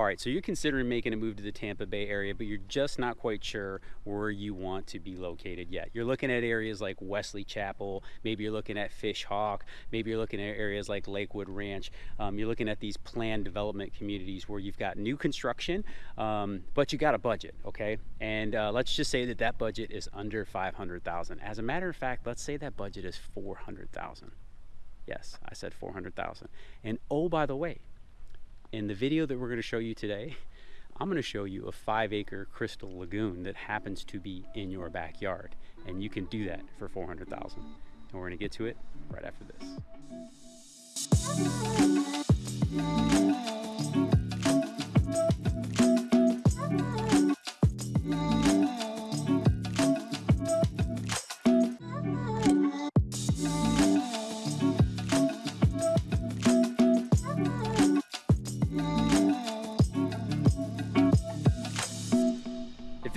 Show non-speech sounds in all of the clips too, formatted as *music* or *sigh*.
All right, so you're considering making a move to the Tampa Bay area, but you're just not quite sure where you want to be located yet. You're looking at areas like Wesley Chapel, maybe you're looking at Fish Hawk, maybe you're looking at areas like Lakewood Ranch. Um, you're looking at these planned development communities where you've got new construction, um, but you got a budget, okay? And uh, let's just say that that budget is under 500,000. As a matter of fact, let's say that budget is 400,000. Yes, I said 400,000. And oh, by the way, in the video that we're going to show you today, I'm going to show you a five acre crystal lagoon that happens to be in your backyard. And you can do that for 400,000. And we're going to get to it right after this.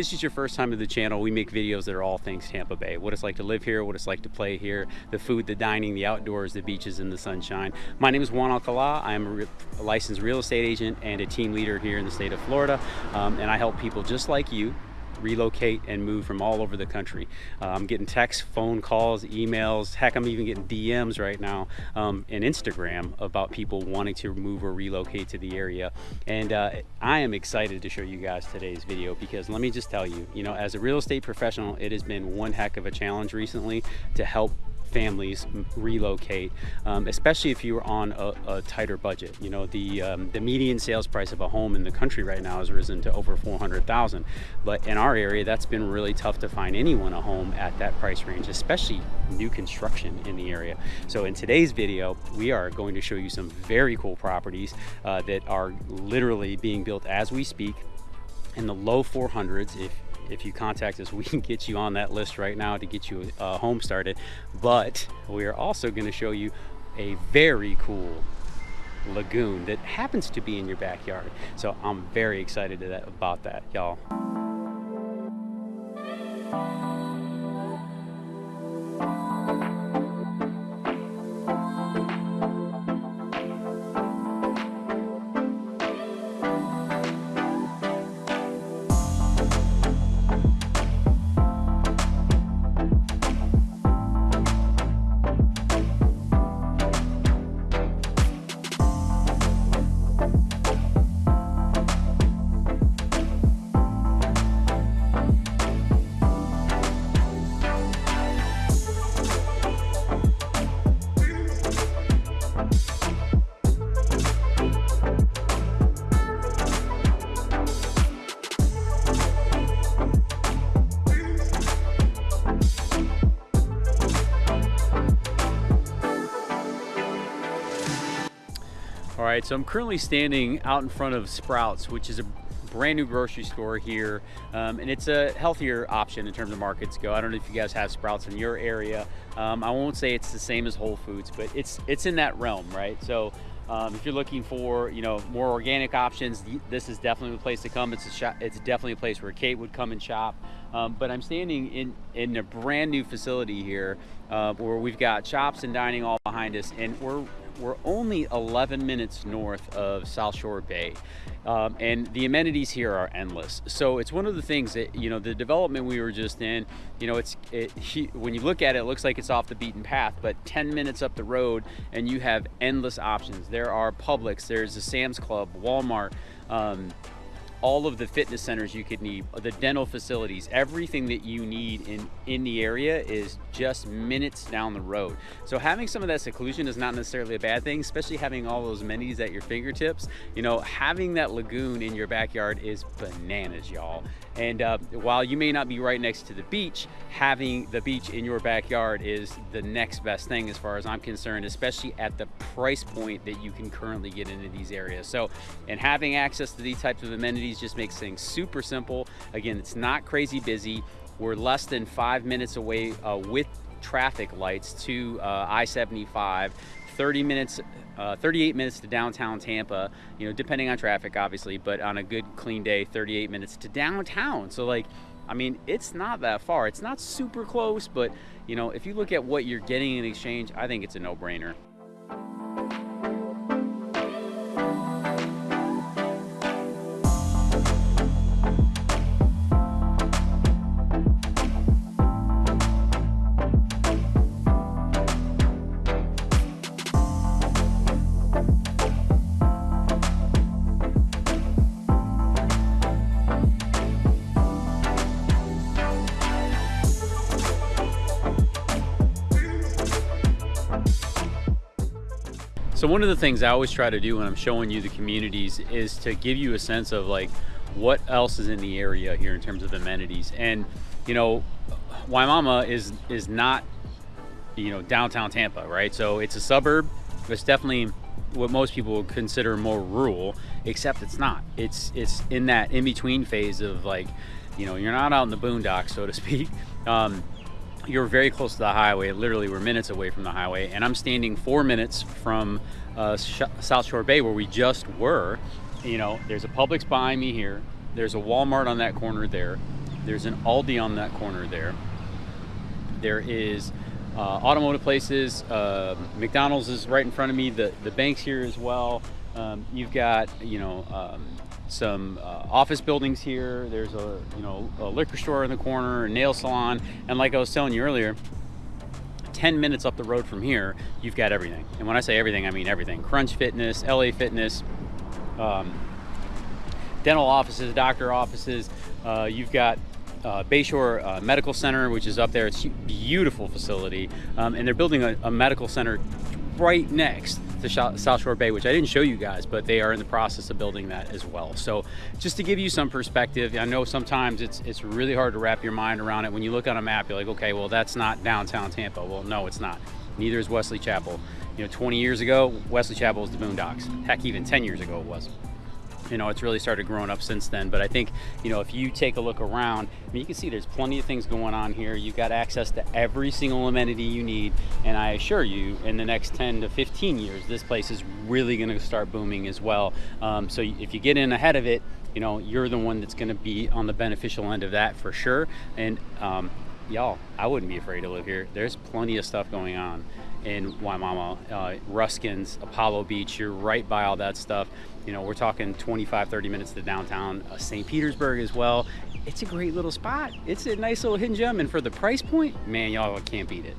This is your first time to the channel, we make videos that are all things Tampa Bay. What it's like to live here, what it's like to play here, the food, the dining, the outdoors, the beaches, and the sunshine. My name is Juan Alcala. I am a licensed real estate agent and a team leader here in the state of Florida. Um, and I help people just like you relocate and move from all over the country. Uh, I'm getting texts, phone calls, emails, heck, I'm even getting DMs right now um, and Instagram about people wanting to move or relocate to the area. And uh, I am excited to show you guys today's video because let me just tell you, you know, as a real estate professional, it has been one heck of a challenge recently to help families relocate, um, especially if you're on a, a, tighter budget. You know, the um, the median sales price of a home in the country right now has risen to over 400,000. But in our area, that's been really tough to find anyone a home at that price range, especially new construction in the area. So in today's video, we are going to show you some very cool properties uh, that are literally being built as we speak in the low 400s if if you contact us, *laughs* we can get you on that list right now to get you a home started. But we are also going to show you a very cool lagoon that happens to be in your backyard. So I'm very excited about that, y'all. Right, so I'm currently standing out in front of Sprouts, which is a brand new grocery store here. Um, and it's a healthier option in terms of markets go. I don't know if you guys have Sprouts in your area. Um, I won't say it's the same as Whole Foods, but it's it's in that realm, right? So um, if you're looking for, you know, more organic options, this is definitely the place to come. It's a shop, it's definitely a place where Kate would come and shop. Um, but I'm standing in in a brand new facility here, uh, where we've got shops and dining all behind us, and we're we're only 11 minutes north of South Shore Bay. Um, and the amenities here are endless. So it's one of the things that, you know, the development we were just in, you know, it's, it, *laughs* when you look at it, it looks like it's off the beaten path, but 10 minutes up the road and you have endless options. There are Publix, there's a Sam's Club, Walmart, um, all of the fitness centers you could need, the dental facilities, everything that you need in, in the area is just minutes down the road. So having some of that seclusion is not necessarily a bad thing, especially having all those amenities at your fingertips. You know, having that lagoon in your backyard is bananas, y'all. And uh, while you may not be right next to the beach, having the beach in your backyard is the next best thing as far as I'm concerned, especially at the price point that you can currently get into these areas. So, and having access to these types of amenities just makes things super simple. Again, it's not crazy busy. We're less than five minutes away uh, with traffic lights to uh, I-75 30 minutes, uh, 38 minutes to downtown Tampa, you know, depending on traffic, obviously, but on a good clean day, 38 minutes to downtown. So like, I mean, it's not that far. It's not super close, but you know, if you look at what you're getting in exchange, I think it's a no-brainer. One of the things I always try to do when I'm showing you the communities is to give you a sense of like what else is in the area here in terms of amenities. And you know, Wimauma is is not you know downtown Tampa, right? So it's a suburb. But it's definitely what most people would consider more rural, except it's not. It's it's in that in between phase of like, you know, you're not out in the boondocks, so to *laughs* speak. Um, you're very close to the highway. Literally, we're minutes away from the highway, and I'm standing four minutes from uh, Sh South Shore Bay, where we just were. You know, there's a Publix behind me here. There's a Walmart on that corner there. There's an Aldi on that corner there. There is uh, automotive places. Uh, McDonald's is right in front of me. The the bank's here as well. Um, you've got you know um, some uh, office buildings here. There's a you know a liquor store in the corner, a nail salon, and like I was telling you earlier, 10 minutes up the road from here, you've got everything. And when I say everything, I mean everything. Crunch Fitness, LA Fitness, um, dental offices, doctor offices. Uh, you've got uh, Bayshore uh, Medical Center, which is up there. It's a beautiful facility, um, and they're building a, a, medical center right next to South Shore Bay, which I didn't show you guys, but they are in the process of building that as well. So just to give you some perspective, I know sometimes it's it's really hard to wrap your mind around it. When you look on a map, you're like, okay, well that's not downtown Tampa. Well, no, it's not. Neither is Wesley Chapel. You know, 20 years ago, Wesley Chapel was the Boondocks. Heck, even 10 years ago it was you know it's really started growing up since then. But i think you know if you take a look around I mean, you can see there's plenty of things going on here. You've got access to every single amenity you need. And i assure you in the next 10 to 15 years this place is really going to start booming as well. Um, so if you get in ahead of it you know you're the one that's going to be on the beneficial end of that for sure. And um, y'all i wouldn't be afraid to live here. There's plenty of stuff going on in Wimauma, uh, Ruskins, Apollo Beach, you're right by all that stuff. You know, we're talking 25, 30 minutes to downtown uh, St. Petersburg as well. It's a great little spot. It's a nice little hidden gem, and for the price point, man, y'all can't beat it.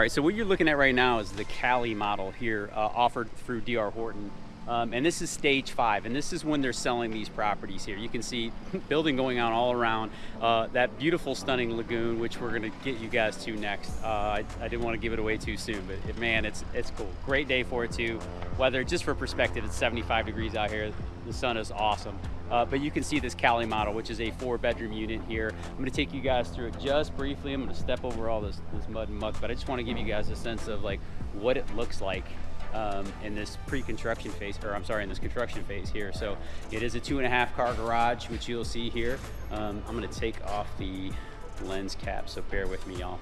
All right, so what you're looking at right now is the Cali model here uh, offered through DR Horton. Um, and this is stage five, and this is when they're selling these properties here. You can see *laughs* building going on all around, uh, that beautiful, stunning lagoon, which we're gonna get you guys to next. Uh, I, I, didn't want to give it away too soon, but it, man, it's it's cool. Great day for it too. Weather, just for perspective, it's 75 degrees out here. The sun is awesome. Uh, but you can see this Cali model, which is a four bedroom unit here. I'm gonna take you guys through it just briefly. I'm gonna step over all this, this mud and muck, but I just wanna give you guys a sense of like what it looks like um, in this pre-construction phase, or I'm sorry, in this construction phase here. So it is a two and a half car garage, which you'll see here. Um, I'm gonna take off the lens cap, so bear with me y'all.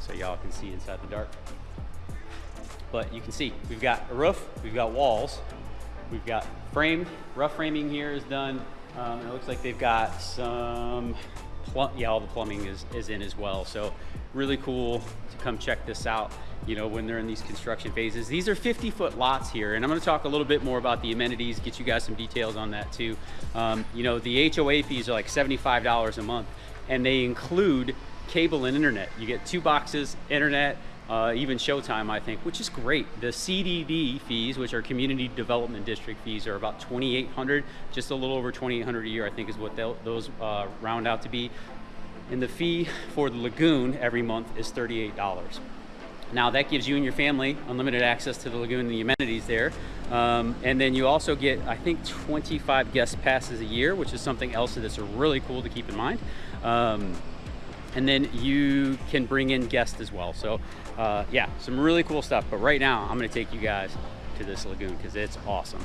So y'all can see inside the dark. But you can see, we've got a roof, we've got walls, we've got framed, rough framing here is done. Um, it looks like they've got some, yeah, all the plumbing is, is in as well. So really cool to come check this out you know, when they're in these construction phases. These are 50 foot lots here, and I'm gonna talk a little bit more about the amenities, get you guys some details on that too. Um, you know, the HOA fees are like $75 a month, and they include cable and internet. You get two boxes, internet, uh, even Showtime, I think, which is great. The CDD fees, which are Community Development District fees, are about 2,800, just a little over 2,800 a year, I think is what those uh, round out to be. And the fee for the lagoon every month is $38. Now that gives you and your family unlimited access to the lagoon and the amenities there. Um, and then you also get, I think, 25 guest passes a year, which is something else that's really cool to keep in mind. Um, and then you can bring in guests as well. So uh, yeah, some really cool stuff. But right now, I'm gonna take you guys to this lagoon because it's awesome.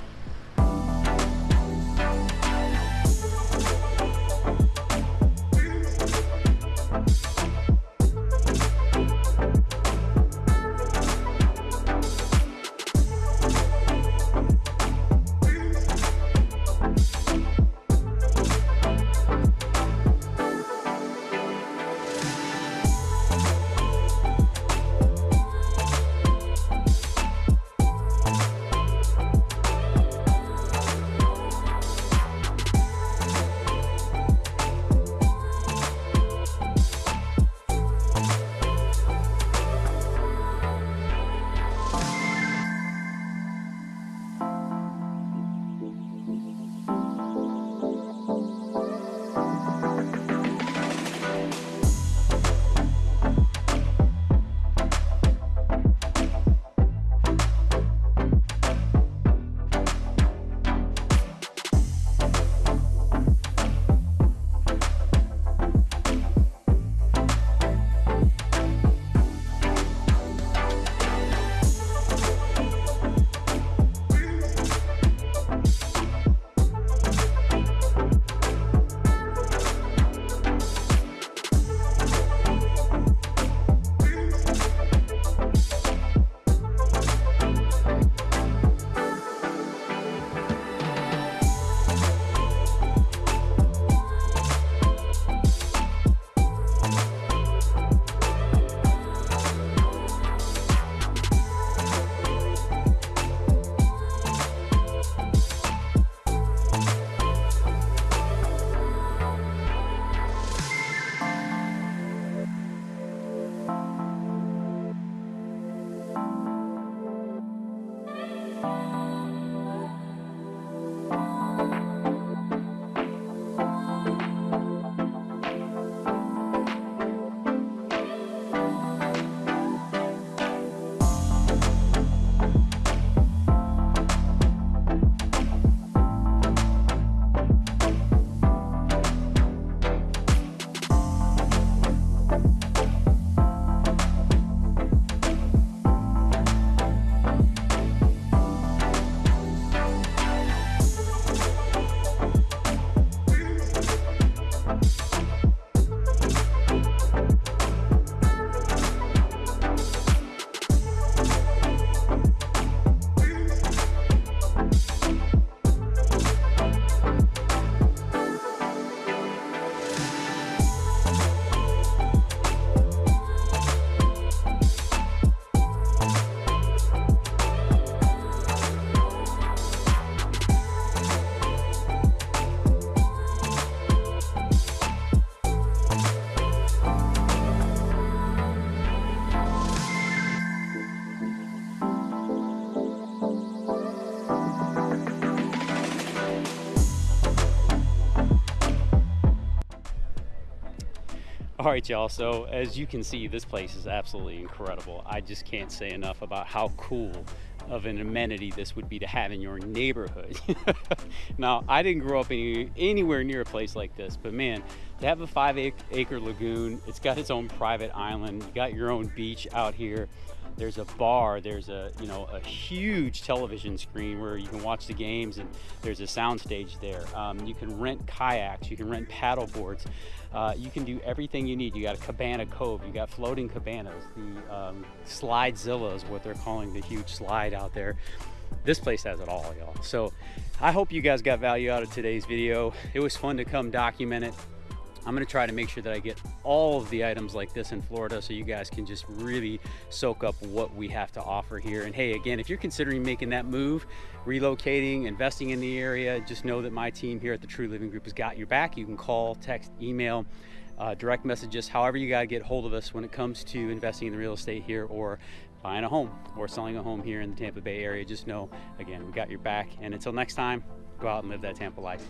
All right, y'all. So as you can see, this place is absolutely incredible. I just can't say enough about how cool of an amenity this would be to have in your neighborhood. *laughs* now, I didn't grow up any, anywhere near a place like this, but man, to have a five acre lagoon, it's got its own private island, you got your own beach out here, there's a bar, there's a, you know, a huge television screen where you can watch the games and there's a sound stage there. Um, you can rent kayaks, you can rent paddle boards. Uh, you can do everything you need. You got a cabana cove, you got floating cabanas, the um, slidezilla is what they're calling the huge slide out there. This place has it all, y'all. So I hope you guys got value out of today's video. It was fun to come document it. I'm gonna try to make sure that I get all of the items like this in Florida so you guys can just really soak up what we have to offer here. And hey, again, if you're considering making that move, relocating, investing in the area, just know that my team here at the True Living Group has got your back. You can call, text, email, uh, direct messages, however you gotta get hold of us when it comes to investing in the real estate here or buying a home or selling a home here in the Tampa Bay area. Just know, again, we got your back. And until next time, go out and live that Tampa life.